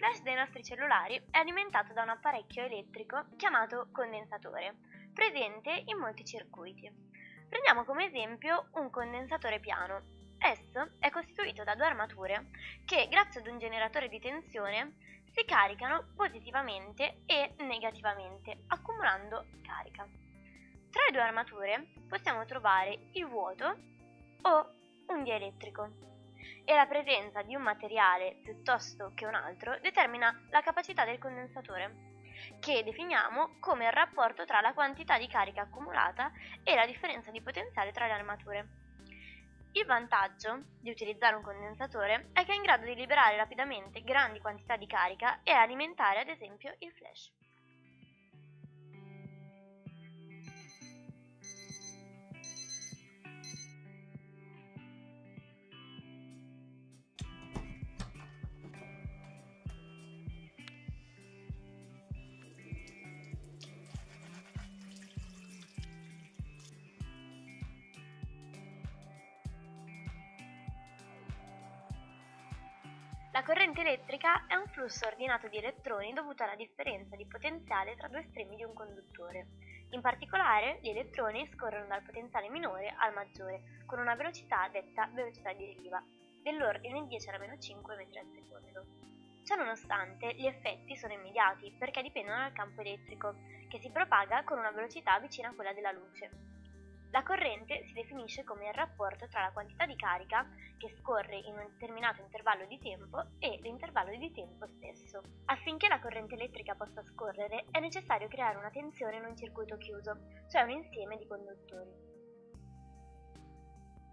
flash dei nostri cellulari è alimentato da un apparecchio elettrico chiamato condensatore, presente in molti circuiti. Prendiamo come esempio un condensatore piano. Esso è costituito da due armature che, grazie ad un generatore di tensione, si caricano positivamente e negativamente, accumulando carica. Tra le due armature possiamo trovare il vuoto o un dielettrico e la presenza di un materiale piuttosto che un altro determina la capacità del condensatore, che definiamo come il rapporto tra la quantità di carica accumulata e la differenza di potenziale tra le armature. Il vantaggio di utilizzare un condensatore è che è in grado di liberare rapidamente grandi quantità di carica e alimentare ad esempio il flash. La corrente elettrica è un flusso ordinato di elettroni dovuto alla differenza di potenziale tra due estremi di un conduttore. In particolare, gli elettroni scorrono dal potenziale minore al maggiore, con una velocità detta velocità di riva, dell'ordine 10 alla meno 5 metri al secondo. Ciononostante, gli effetti sono immediati perché dipendono dal campo elettrico, che si propaga con una velocità vicina a quella della luce. La corrente si definisce come il rapporto tra la quantità di carica che scorre in un determinato intervallo di tempo e l'intervallo di tempo stesso. Affinché la corrente elettrica possa scorrere è necessario creare una tensione in un circuito chiuso, cioè un insieme di conduttori.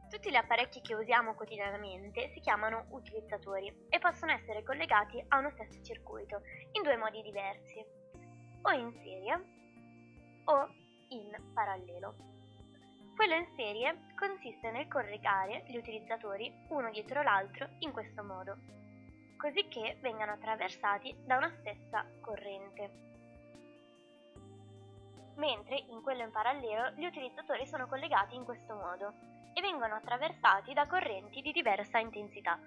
Tutti gli apparecchi che usiamo quotidianamente si chiamano utilizzatori e possono essere collegati a uno stesso circuito in due modi diversi, o in serie o in parallelo. Quello in serie consiste nel collegare gli utilizzatori uno dietro l'altro in questo modo, così che vengano attraversati da una stessa corrente. Mentre in quello in parallelo gli utilizzatori sono collegati in questo modo e vengono attraversati da correnti di diversa intensità.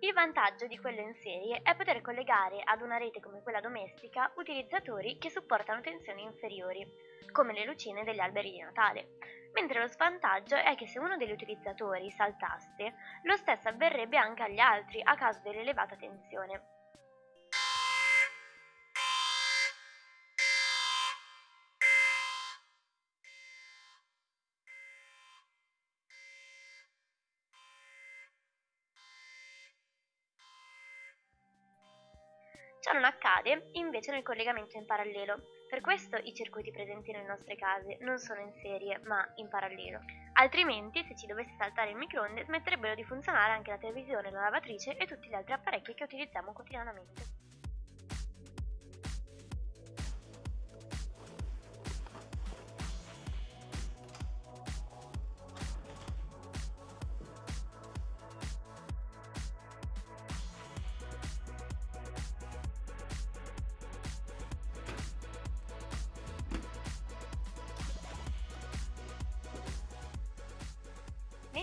Il vantaggio di quello in serie è poter collegare ad una rete come quella domestica utilizzatori che supportano tensioni inferiori, come le lucine degli alberi di Natale, mentre lo svantaggio è che se uno degli utilizzatori saltasse, lo stesso avverrebbe anche agli altri a causa dell'elevata tensione. Ciò non accade invece nel collegamento in parallelo, per questo i circuiti presenti nelle nostre case non sono in serie ma in parallelo. Altrimenti, se ci dovesse saltare il microonde, smetterebbero di funzionare anche la televisione, la lavatrice e tutti gli altri apparecchi che utilizziamo quotidianamente.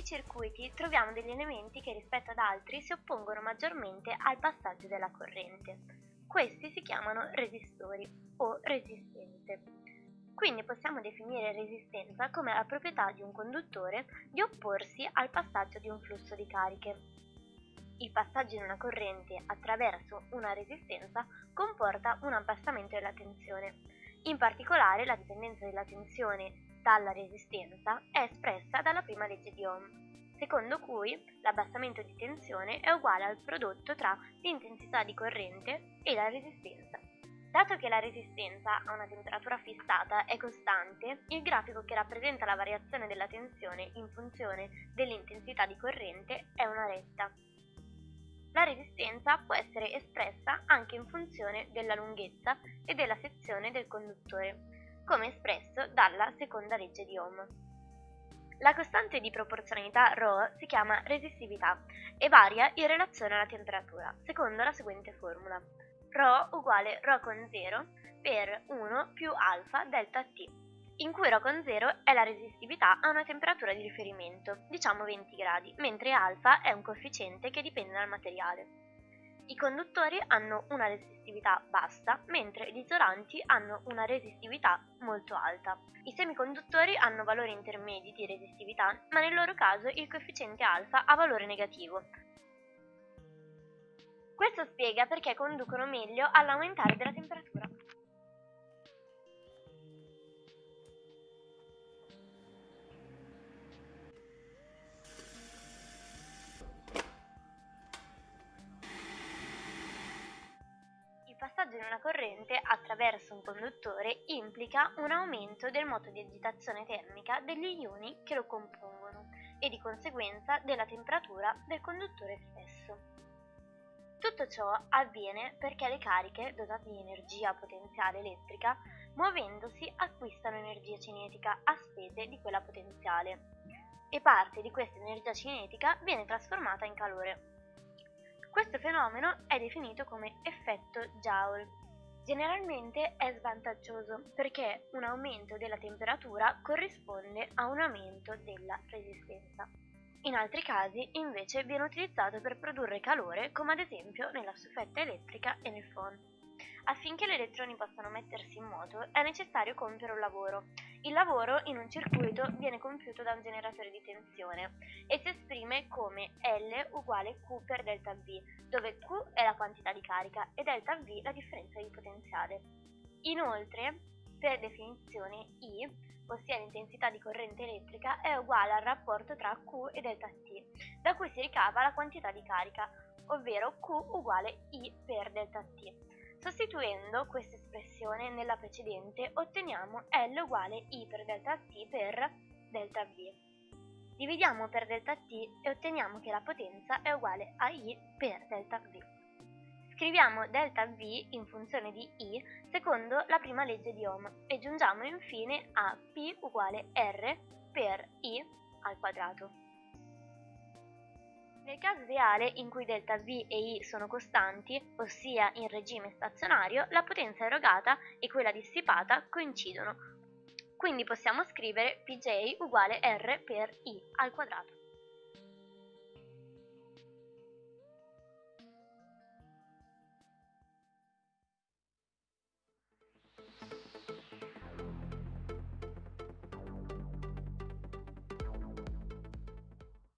Circuiti troviamo degli elementi che rispetto ad altri si oppongono maggiormente al passaggio della corrente. Questi si chiamano resistori o resistenze. Quindi possiamo definire resistenza come la proprietà di un conduttore di opporsi al passaggio di un flusso di cariche. Il passaggio di una corrente attraverso una resistenza comporta un abbassamento della tensione. In particolare la dipendenza della tensione dalla resistenza è espressa dalla prima legge di Ohm, secondo cui l'abbassamento di tensione è uguale al prodotto tra l'intensità di corrente e la resistenza. Dato che la resistenza a una temperatura fissata è costante, il grafico che rappresenta la variazione della tensione in funzione dell'intensità di corrente è una retta. La resistenza può essere espressa anche in funzione della lunghezza e della sezione del conduttore, come espresso dalla seconda legge di Ohm. La costante di proporzionalità ρ si chiama resistività e varia in relazione alla temperatura, secondo la seguente formula. ρ uguale ρ con 0 per 1 più alfa delta t. in cui ρ con 0 è la resistività a una temperatura di riferimento, diciamo 20 gradi, mentre alfa è un coefficiente che dipende dal materiale. I conduttori hanno una resistività bassa, mentre gli isolanti hanno una resistività molto alta. I semiconduttori hanno valori intermedi di resistività, ma nel loro caso il coefficiente alfa ha valore negativo. Questo spiega perché conducono meglio all'aumentare della temperatura. Di una corrente attraverso un conduttore implica un aumento del moto di agitazione termica degli ioni che lo compongono e di conseguenza della temperatura del conduttore stesso. Tutto ciò avviene perché le cariche dotate di energia potenziale elettrica, muovendosi, acquistano energia cinetica a spese di quella potenziale e parte di questa energia cinetica viene trasformata in calore. Questo fenomeno è definito come effetto Joule. Generalmente è svantaggioso perché un aumento della temperatura corrisponde a un aumento della resistenza. In altri casi invece viene utilizzato per produrre calore come ad esempio nella staffetta elettrica e nel phon. Affinché gli elettroni possano mettersi in moto è necessario compiere un lavoro. Il lavoro in un circuito viene compiuto da un generatore di tensione e si esprime come L uguale Q per delta V, dove Q è la quantità di carica e delta V la differenza di potenziale. Inoltre, per definizione I, ossia l'intensità di corrente elettrica, è uguale al rapporto tra Q e delta T, da cui si ricava la quantità di carica, ovvero Q uguale I per delta T. Sostituendo questa espressione nella precedente otteniamo L uguale I per delta T per delta V. Dividiamo per delta T e otteniamo che la potenza è uguale a I per delta V. Scriviamo delta V in funzione di I secondo la prima legge di Ohm e giungiamo infine a P uguale R per I al quadrato. Nel caso ideale in cui ΔV e I sono costanti, ossia in regime stazionario, la potenza erogata e quella dissipata coincidono. Quindi possiamo scrivere Pj uguale R per I al quadrato.